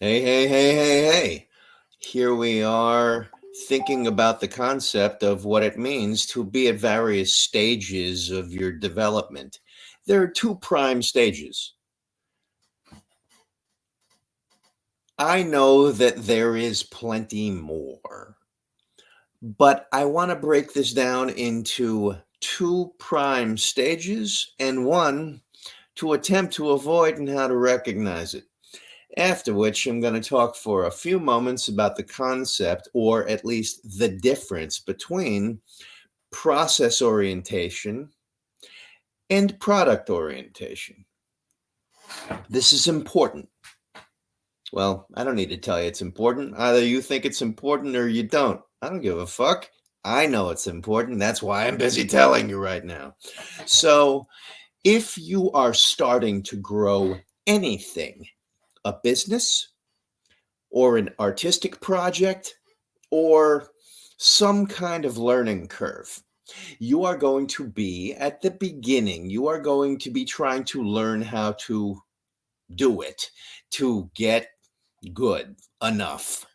Hey, hey, hey, hey, hey. Here we are thinking about the concept of what it means to be at various stages of your development. There are two prime stages. I know that there is plenty more, but I want to break this down into two prime stages and one to attempt to avoid and how to recognize it. After which, I'm going to talk for a few moments about the concept, or at least the difference between process orientation and product orientation. This is important. Well, I don't need to tell you it's important. Either you think it's important or you don't. I don't give a fuck. I know it's important. That's why I'm busy telling you right now. So, if you are starting to grow anything a business or an artistic project or some kind of learning curve. You are going to be at the beginning, you are going to be trying to learn how to do it, to get good enough.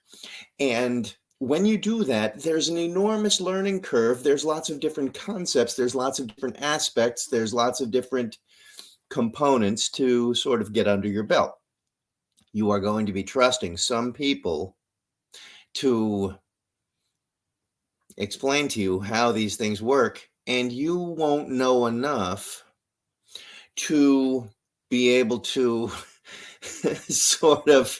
And when you do that, there's an enormous learning curve. There's lots of different concepts, there's lots of different aspects, there's lots of different components to sort of get under your belt you are going to be trusting some people to explain to you how these things work, and you won't know enough to be able to sort of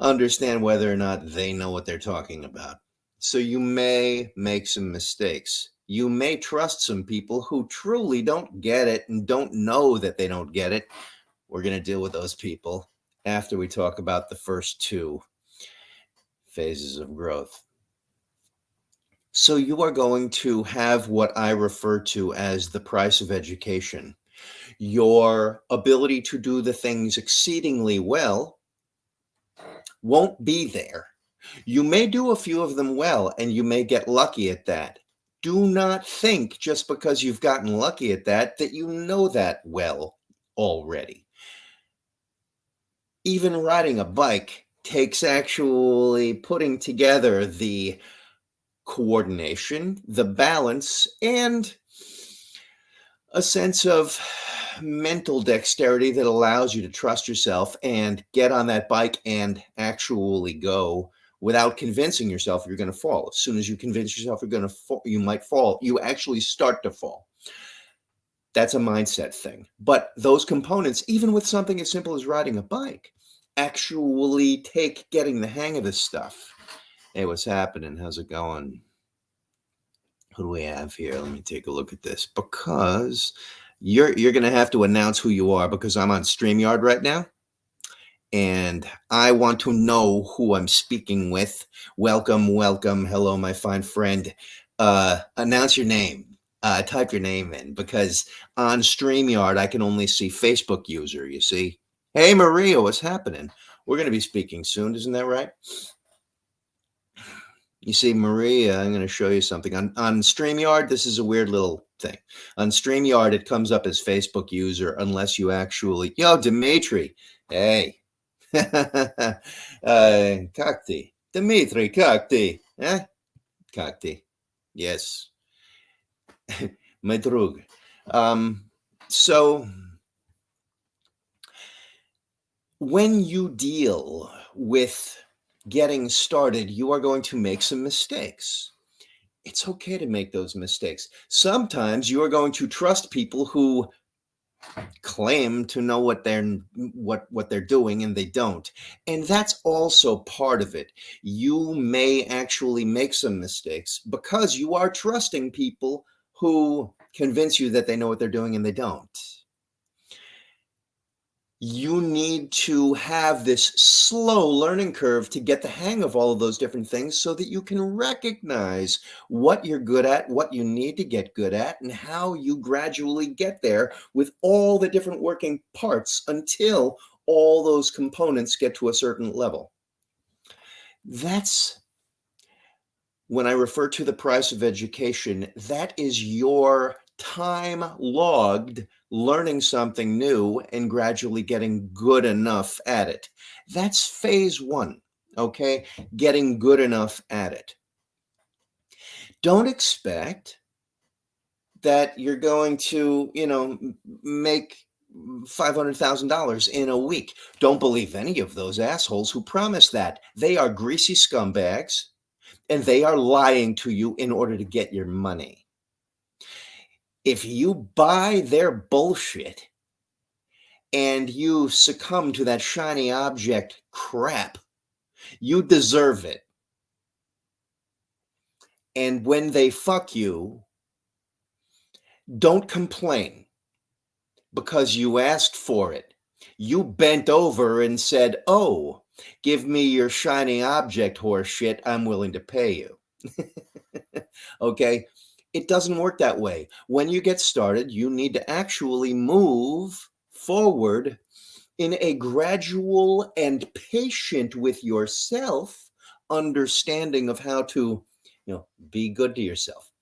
understand whether or not they know what they're talking about. So you may make some mistakes. You may trust some people who truly don't get it and don't know that they don't get it. We're going to deal with those people after we talk about the first two phases of growth. So you are going to have what I refer to as the price of education. Your ability to do the things exceedingly well won't be there. You may do a few of them well and you may get lucky at that. Do not think just because you've gotten lucky at that that you know that well already even riding a bike takes actually putting together the coordination, the balance, and a sense of mental dexterity that allows you to trust yourself and get on that bike and actually go without convincing yourself you're going to fall. As soon as you convince yourself you're going to fall, you might fall, you actually start to fall. That's a mindset thing. But those components, even with something as simple as riding a bike, actually take getting the hang of this stuff. Hey, what's happening? How's it going? Who do we have here? Let me take a look at this because you're you're gonna have to announce who you are because I'm on StreamYard right now. And I want to know who I'm speaking with. Welcome, welcome. Hello, my fine friend. Uh, announce your name. Uh, type your name in because on StreamYard, I can only see Facebook user, you see? Hey, Maria, what's happening? We're going to be speaking soon, isn't that right? You see, Maria, I'm going to show you something. On, on StreamYard, this is a weird little thing. On StreamYard, it comes up as Facebook user unless you actually, yo, Dimitri, hey. uh, Kakti, Dimitri, Kakti, eh? Kakti, yes. My drug. Um, so when you deal with getting started, you are going to make some mistakes. It's okay to make those mistakes. Sometimes you are going to trust people who claim to know what they're what what they're doing and they don't and that's also part of it you may actually make some mistakes because you are trusting people who convince you that they know what they're doing and they don't you need to have this slow learning curve to get the hang of all of those different things so that you can recognize what you're good at, what you need to get good at, and how you gradually get there with all the different working parts until all those components get to a certain level. That's when I refer to the price of education, that is your time logged learning something new and gradually getting good enough at it. That's phase one, okay? Getting good enough at it. Don't expect that you're going to, you know, make $500,000 in a week. Don't believe any of those assholes who promise that. They are greasy scumbags and they are lying to you in order to get your money. If you buy their bullshit and you succumb to that shiny object crap, you deserve it. And when they fuck you, don't complain because you asked for it. You bent over and said, Oh, give me your shiny object horse shit. I'm willing to pay you. okay. It doesn't work that way. When you get started, you need to actually move forward in a gradual and patient with yourself understanding of how to, you know, be good to yourself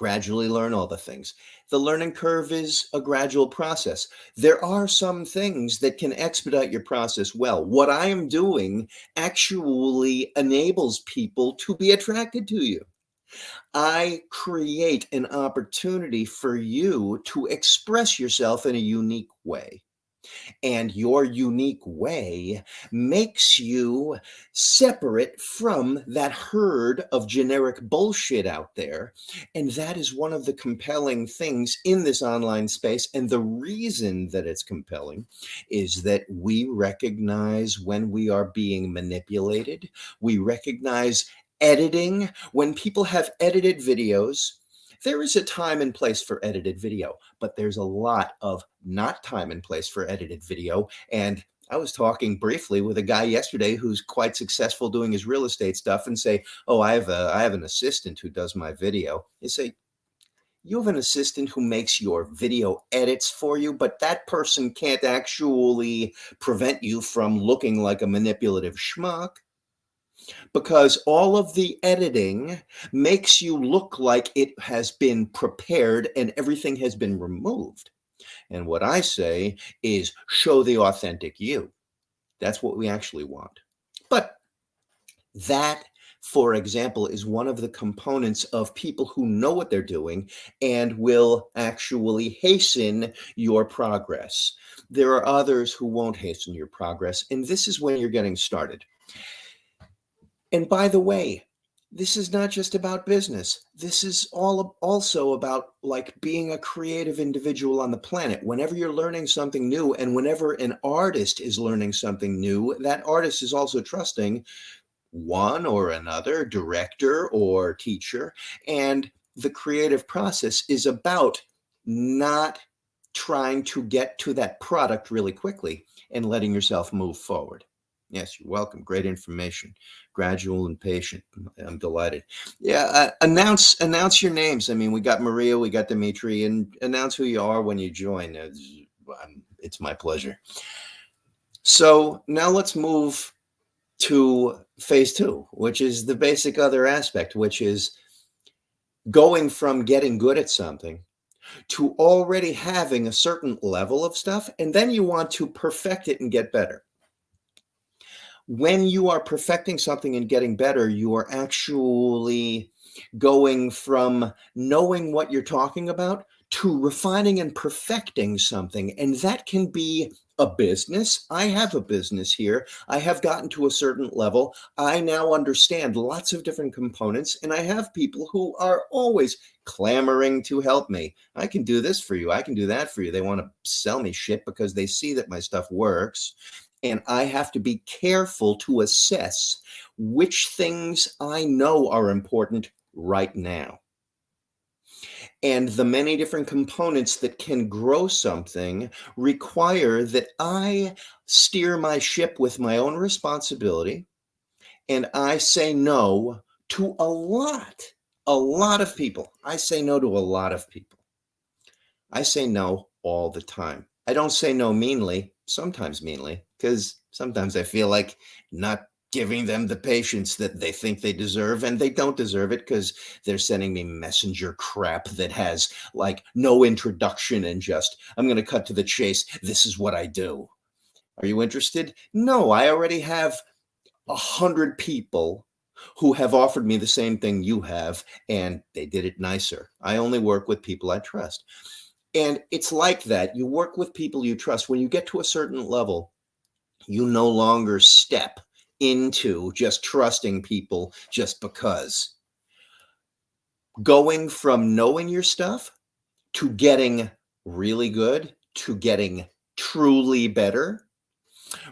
gradually learn all the things. The learning curve is a gradual process. There are some things that can expedite your process well. What I am doing actually enables people to be attracted to you. I create an opportunity for you to express yourself in a unique way and your unique way makes you separate from that herd of generic bullshit out there. And that is one of the compelling things in this online space. And the reason that it's compelling is that we recognize when we are being manipulated, we recognize editing when people have edited videos there is a time and place for edited video, but there's a lot of not time and place for edited video. And I was talking briefly with a guy yesterday who's quite successful doing his real estate stuff and say, "Oh, I have a I have an assistant who does my video." You say, "You have an assistant who makes your video edits for you, but that person can't actually prevent you from looking like a manipulative schmuck." Because all of the editing makes you look like it has been prepared and everything has been removed. And what I say is show the authentic you. That's what we actually want. But that, for example, is one of the components of people who know what they're doing and will actually hasten your progress. There are others who won't hasten your progress. And this is when you're getting started. And by the way, this is not just about business. This is all also about like being a creative individual on the planet. Whenever you're learning something new and whenever an artist is learning something new, that artist is also trusting one or another director or teacher. And the creative process is about not trying to get to that product really quickly and letting yourself move forward. Yes, you're welcome. Great information. Gradual and patient. I'm delighted. Yeah, uh, announce announce your names. I mean, we got Maria, we got Dimitri, and announce who you are when you join. It's, it's my pleasure. So now let's move to phase two, which is the basic other aspect, which is going from getting good at something to already having a certain level of stuff, and then you want to perfect it and get better when you are perfecting something and getting better, you are actually going from knowing what you're talking about to refining and perfecting something. And that can be a business. I have a business here. I have gotten to a certain level. I now understand lots of different components, and I have people who are always clamoring to help me. I can do this for you. I can do that for you. They want to sell me shit because they see that my stuff works and I have to be careful to assess which things I know are important right now. And the many different components that can grow something require that I steer my ship with my own responsibility and I say no to a lot, a lot of people. I say no to a lot of people. I say no all the time. I don't say no meanly, sometimes meanly, because sometimes I feel like not giving them the patience that they think they deserve and they don't deserve it because they're sending me messenger crap that has like no introduction and just i'm going to cut to the chase. This is what i do. Are you interested? No i already have a hundred people who have offered me the same thing you have and they did it nicer. I only work with people i trust. And it's like that. You work with people you trust. When you get to a certain level you no longer step into just trusting people just because. Going from knowing your stuff to getting really good to getting truly better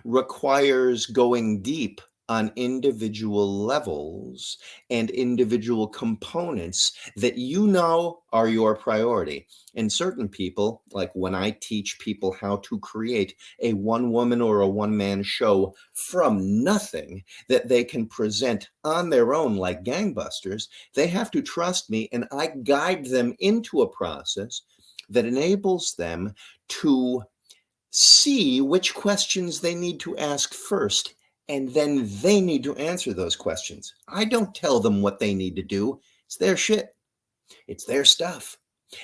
requires going deep on individual levels and individual components that you know are your priority. And certain people, like when I teach people how to create a one woman or a one man show from nothing that they can present on their own like gangbusters, they have to trust me and I guide them into a process that enables them to see which questions they need to ask first and then they need to answer those questions. I don't tell them what they need to do. It's their shit. It's their stuff.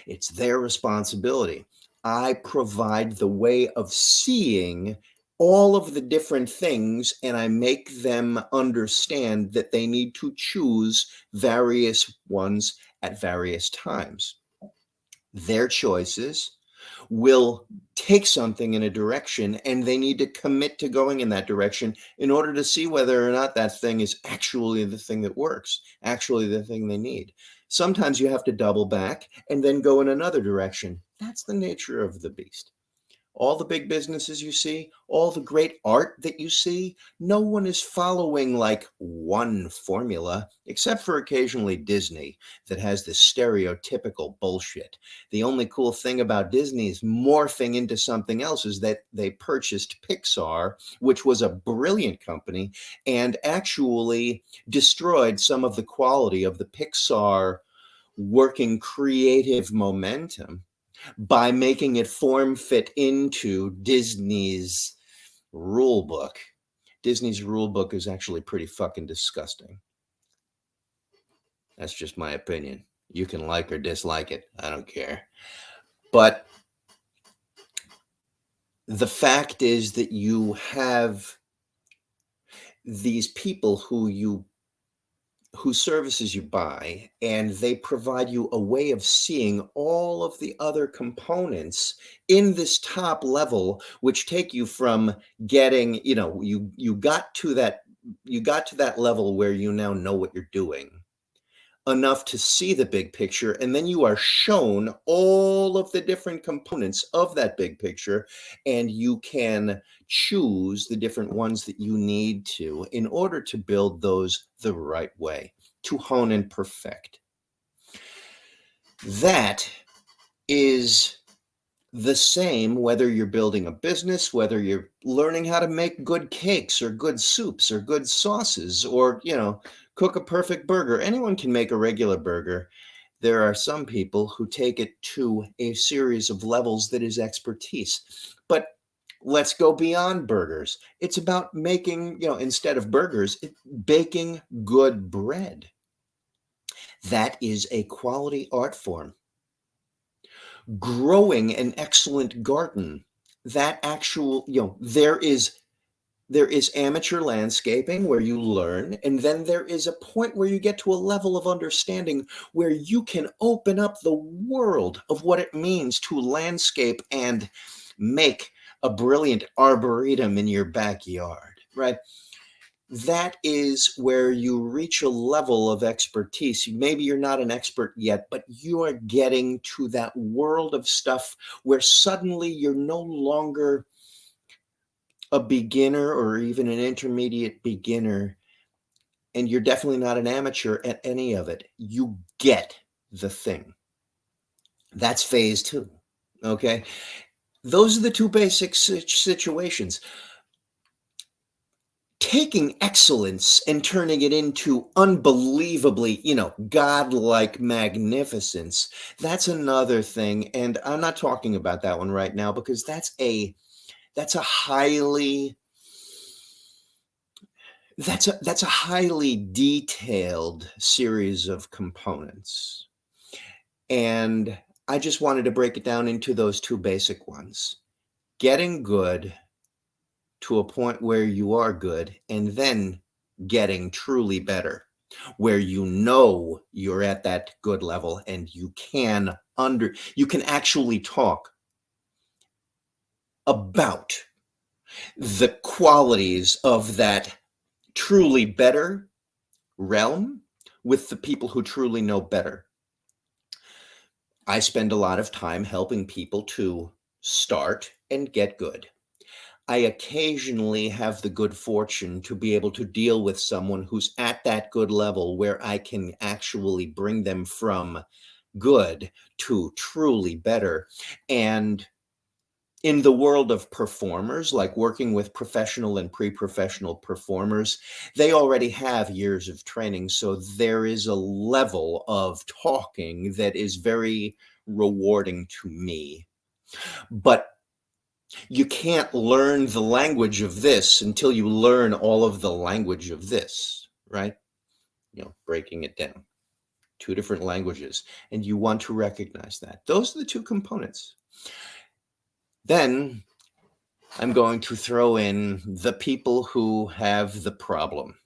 It's their responsibility. I provide the way of seeing all of the different things and I make them understand that they need to choose various ones at various times. Their choices will take something in a direction and they need to commit to going in that direction in order to see whether or not that thing is actually the thing that works, actually the thing they need. Sometimes you have to double back and then go in another direction. That's the nature of the beast all the big businesses you see, all the great art that you see, no one is following like one formula, except for occasionally Disney that has this stereotypical bullshit. The only cool thing about Disney's morphing into something else is that they purchased Pixar, which was a brilliant company, and actually destroyed some of the quality of the Pixar working creative momentum by making it form fit into Disney's rule book. Disney's rule book is actually pretty fucking disgusting. That's just my opinion. You can like or dislike it. I don't care. But the fact is that you have these people who you whose services you buy, and they provide you a way of seeing all of the other components in this top level, which take you from getting, you know, you you got to that you got to that level where you now know what you're doing enough to see the big picture and then you are shown all of the different components of that big picture and you can choose the different ones that you need to in order to build those the right way to hone and perfect. That is the same whether you're building a business whether you're learning how to make good cakes or good soups or good sauces or you know cook a perfect burger. Anyone can make a regular burger. There are some people who take it to a series of levels that is expertise. But let's go beyond burgers. It's about making, you know, instead of burgers, it, baking good bread. That is a quality art form. Growing an excellent garden. That actual, you know, there is there is amateur landscaping where you learn, and then there is a point where you get to a level of understanding where you can open up the world of what it means to landscape and make a brilliant arboretum in your backyard, right? That is where you reach a level of expertise. Maybe you're not an expert yet, but you are getting to that world of stuff where suddenly you're no longer a beginner or even an intermediate beginner, and you're definitely not an amateur at any of it, you get the thing. That's phase two. Okay. Those are the two basic situations. Taking excellence and turning it into unbelievably, you know, godlike magnificence, that's another thing. And I'm not talking about that one right now because that's a that's a highly That's a that's a highly detailed series of components. And I just wanted to break it down into those two basic ones. Getting good to a point where you are good and then getting truly better where you know you're at that good level and you can under you can actually talk about the qualities of that truly better realm with the people who truly know better. I spend a lot of time helping people to start and get good. I occasionally have the good fortune to be able to deal with someone who's at that good level where I can actually bring them from good to truly better. And in the world of performers, like working with professional and pre-professional performers, they already have years of training. So there is a level of talking that is very rewarding to me. But you can't learn the language of this until you learn all of the language of this, right? You know, breaking it down. Two different languages. And you want to recognize that. Those are the two components. Then I'm going to throw in the people who have the problem.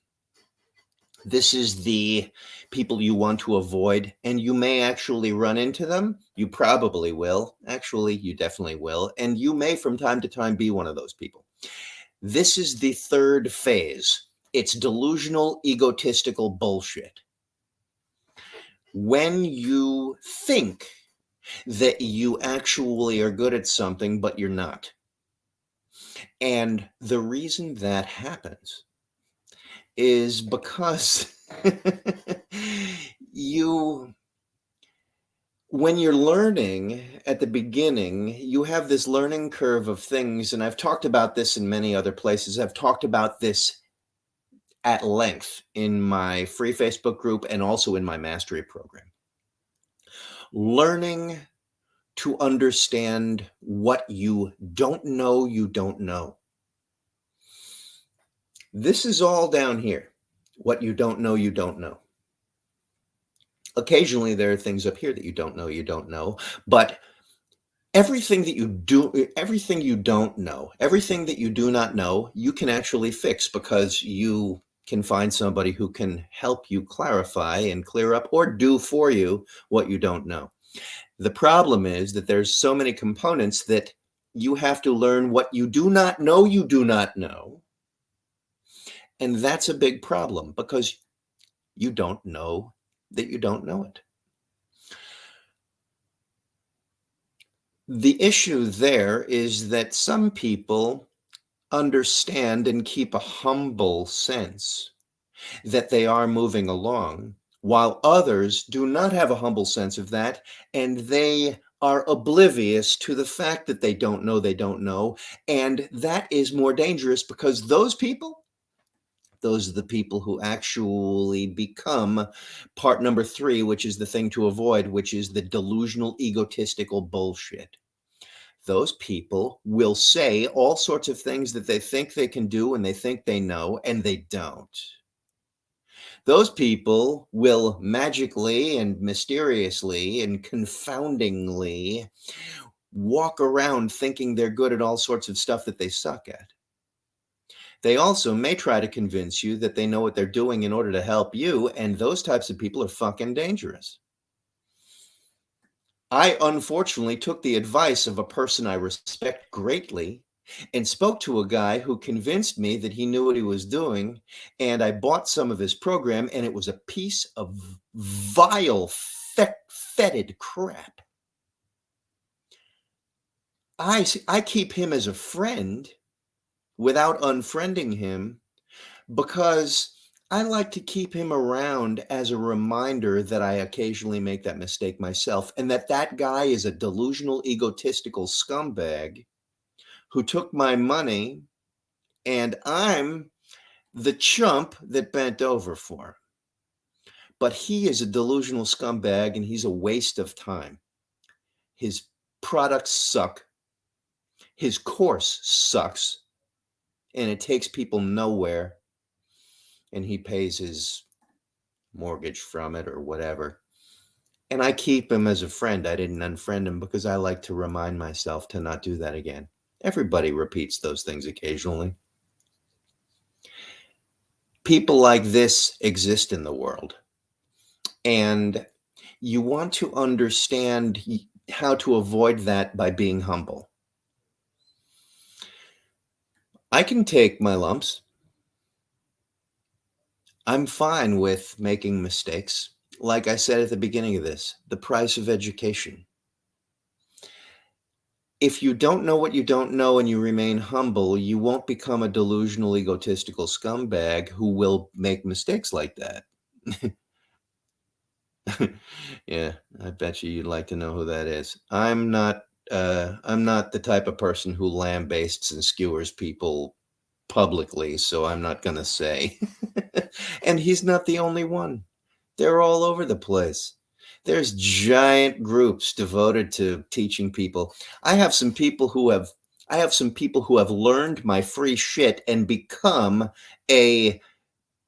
This is the people you want to avoid, and you may actually run into them. You probably will. Actually, you definitely will. And you may from time to time be one of those people. This is the third phase. It's delusional, egotistical bullshit. When you think that you actually are good at something, but you're not. And the reason that happens is because you, when you're learning at the beginning, you have this learning curve of things. And I've talked about this in many other places. I've talked about this at length in my free Facebook group and also in my mastery program learning to understand what you don't know you don't know. This is all down here. What you don't know, you don't know. Occasionally, there are things up here that you don't know, you don't know. But everything that you do, everything you don't know, everything that you do not know, you can actually fix because you can find somebody who can help you clarify and clear up or do for you what you don't know. The problem is that there's so many components that you have to learn what you do not know you do not know. And that's a big problem because you don't know that you don't know it. The issue there is that some people understand and keep a humble sense that they are moving along, while others do not have a humble sense of that, and they are oblivious to the fact that they don't know they don't know. And that is more dangerous because those people, those are the people who actually become part number three, which is the thing to avoid, which is the delusional, egotistical bullshit those people will say all sorts of things that they think they can do and they think they know, and they don't. Those people will magically and mysteriously and confoundingly walk around thinking they're good at all sorts of stuff that they suck at. They also may try to convince you that they know what they're doing in order to help you, and those types of people are fucking dangerous. I unfortunately took the advice of a person I respect greatly and spoke to a guy who convinced me that he knew what he was doing. And I bought some of his program, and it was a piece of vile, fetid crap. I, I keep him as a friend without unfriending him because I like to keep him around as a reminder that I occasionally make that mistake myself and that that guy is a delusional, egotistical scumbag who took my money and I'm the chump that bent over for him. But he is a delusional scumbag and he's a waste of time. His products suck. His course sucks and it takes people nowhere and he pays his mortgage from it or whatever. And I keep him as a friend. I didn't unfriend him because I like to remind myself to not do that again. Everybody repeats those things occasionally. People like this exist in the world. And you want to understand how to avoid that by being humble. I can take my lumps. I'm fine with making mistakes. Like I said at the beginning of this, the price of education. If you don't know what you don't know and you remain humble, you won't become a delusional, egotistical scumbag who will make mistakes like that. yeah, I bet you you'd like to know who that is. I'm not uh, I'm not the type of person who lambastes and skewers people publicly, so I'm not going to say. and he's not the only one. They're all over the place. There's giant groups devoted to teaching people. I have some people who have I have some people who have learned my free shit and become a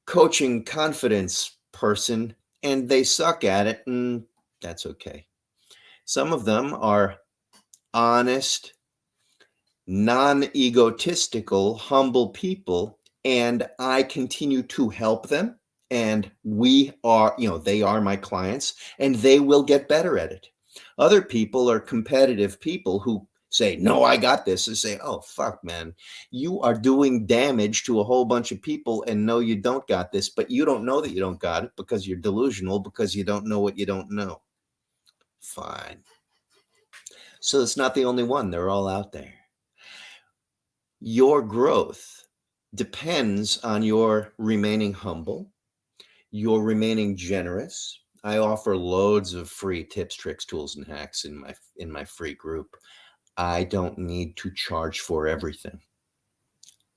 coaching confidence person and they suck at it and that's okay. Some of them are honest, non egotistical, humble people, and I continue to help them. And we are, you know, they are my clients and they will get better at it. Other people are competitive people who say, No, I got this, and say, Oh, fuck, man, you are doing damage to a whole bunch of people, and no, you don't got this, but you don't know that you don't got it because you're delusional because you don't know what you don't know. Fine. So it's not the only one, they're all out there. Your growth depends on your remaining humble, your remaining generous. I offer loads of free tips, tricks, tools, and hacks in my in my free group. I don't need to charge for everything.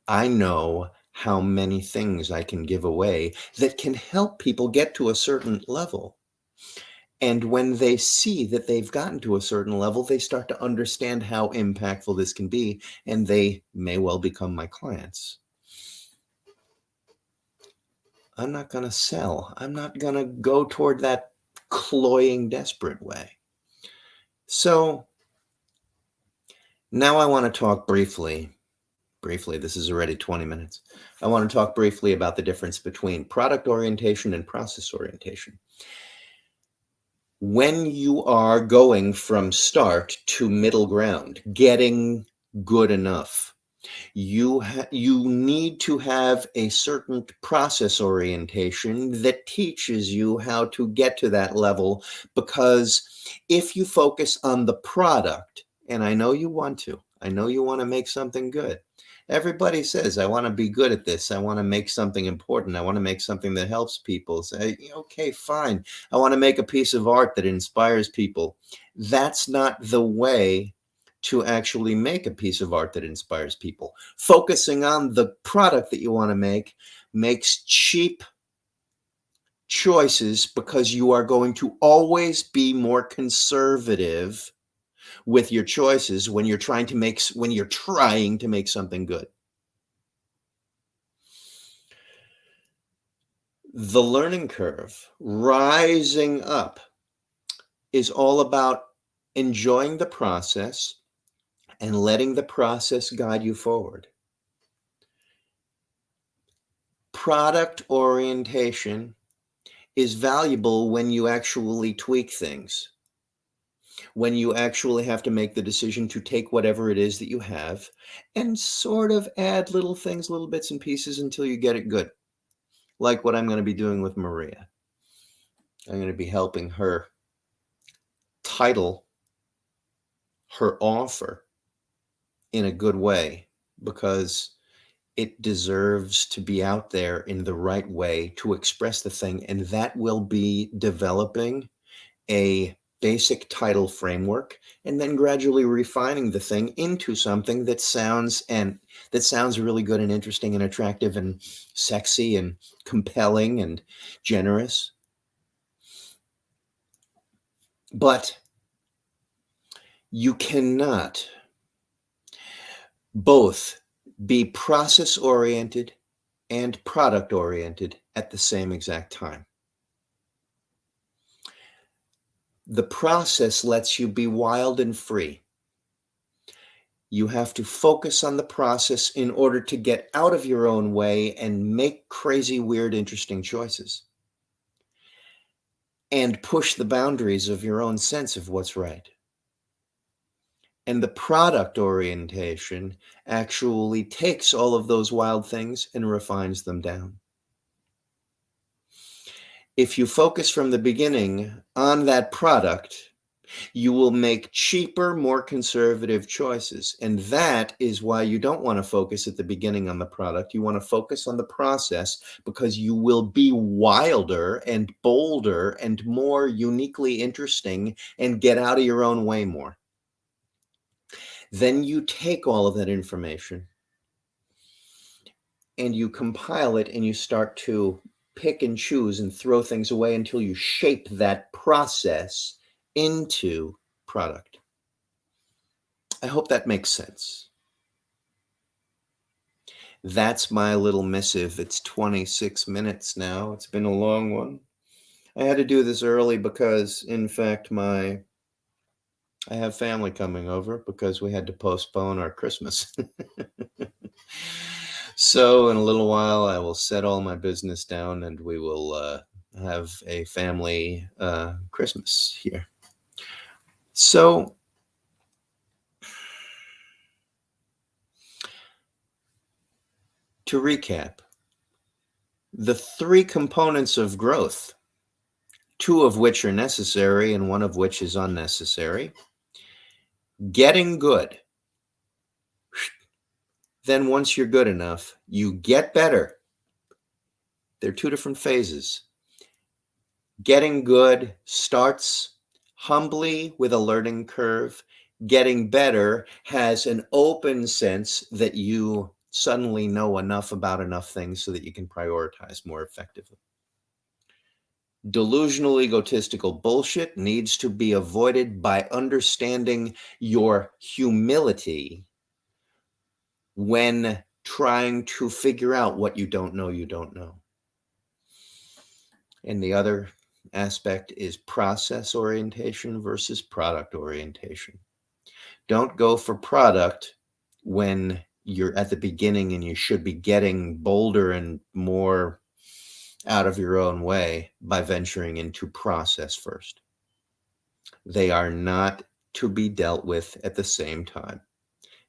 I know how many things I can give away that can help people get to a certain level. And when they see that they've gotten to a certain level, they start to understand how impactful this can be, and they may well become my clients. I'm not going to sell. I'm not going to go toward that cloying, desperate way. So now I want to talk briefly. Briefly, this is already 20 minutes. I want to talk briefly about the difference between product orientation and process orientation when you are going from start to middle ground, getting good enough, you you need to have a certain process orientation that teaches you how to get to that level because if you focus on the product and I know you want to I know you want to make something good everybody says i want to be good at this. I want to make something important. I want to make something that helps people. Say okay fine. I want to make a piece of art that inspires people. That's not the way to actually make a piece of art that inspires people. Focusing on the product that you want to make makes cheap choices because you are going to always be more conservative with your choices when you're trying to make when you're trying to make something good. The learning curve, rising up, is all about enjoying the process and letting the process guide you forward. Product orientation is valuable when you actually tweak things when you actually have to make the decision to take whatever it is that you have and sort of add little things, little bits and pieces until you get it good. Like what I'm going to be doing with Maria. I'm going to be helping her title her offer in a good way because it deserves to be out there in the right way to express the thing. And that will be developing a basic title framework and then gradually refining the thing into something that sounds and that sounds really good and interesting and attractive and sexy and compelling and generous but you cannot both be process oriented and product oriented at the same exact time. The process lets you be wild and free. You have to focus on the process in order to get out of your own way and make crazy, weird, interesting choices. And push the boundaries of your own sense of what's right. And the product orientation actually takes all of those wild things and refines them down if you focus from the beginning on that product, you will make cheaper, more conservative choices. And that is why you don't want to focus at the beginning on the product. You want to focus on the process because you will be wilder and bolder and more uniquely interesting and get out of your own way more. Then you take all of that information and you compile it and you start to pick and choose and throw things away until you shape that process into product. I hope that makes sense. That's my little missive. It's 26 minutes now. It's been a long one. I had to do this early because, in fact, my I have family coming over because we had to postpone our Christmas. So in a little while, I will set all my business down and we will uh, have a family uh, Christmas here. So to recap, the three components of growth, two of which are necessary and one of which is unnecessary, getting good then once you're good enough, you get better. They're two different phases. Getting good starts humbly with a learning curve. Getting better has an open sense that you suddenly know enough about enough things so that you can prioritize more effectively. Delusional, egotistical bullshit needs to be avoided by understanding your humility when trying to figure out what you don't know you don't know. And the other aspect is process orientation versus product orientation. Don't go for product when you're at the beginning and you should be getting bolder and more out of your own way by venturing into process first. They are not to be dealt with at the same time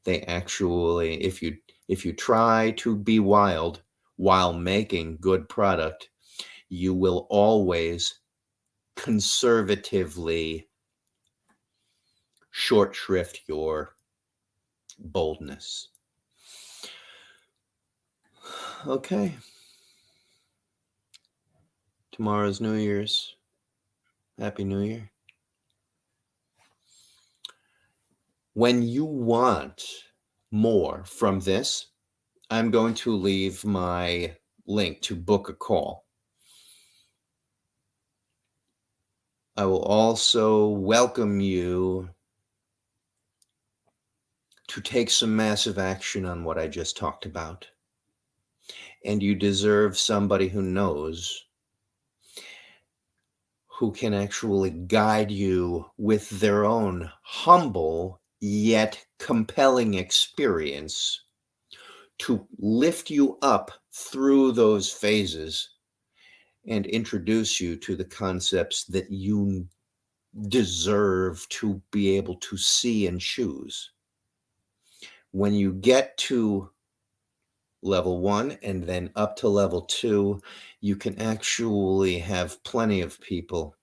they actually if you if you try to be wild while making good product you will always conservatively short shrift your boldness. Okay. Tomorrow's new year's. Happy new year When you want more from this, I'm going to leave my link to book a call. I will also welcome you to take some massive action on what I just talked about. And you deserve somebody who knows who can actually guide you with their own humble yet compelling experience to lift you up through those phases and introduce you to the concepts that you deserve to be able to see and choose. When you get to level one and then up to level two, you can actually have plenty of people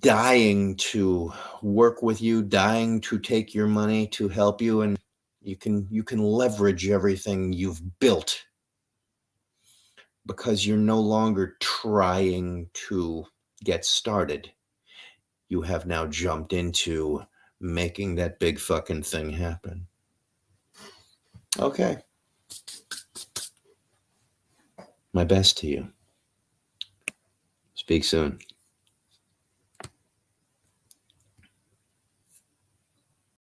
dying to work with you, dying to take your money to help you and you can you can leverage everything you've built because you're no longer trying to get started. You have now jumped into making that big fucking thing happen. Okay. My best to you. Speak soon.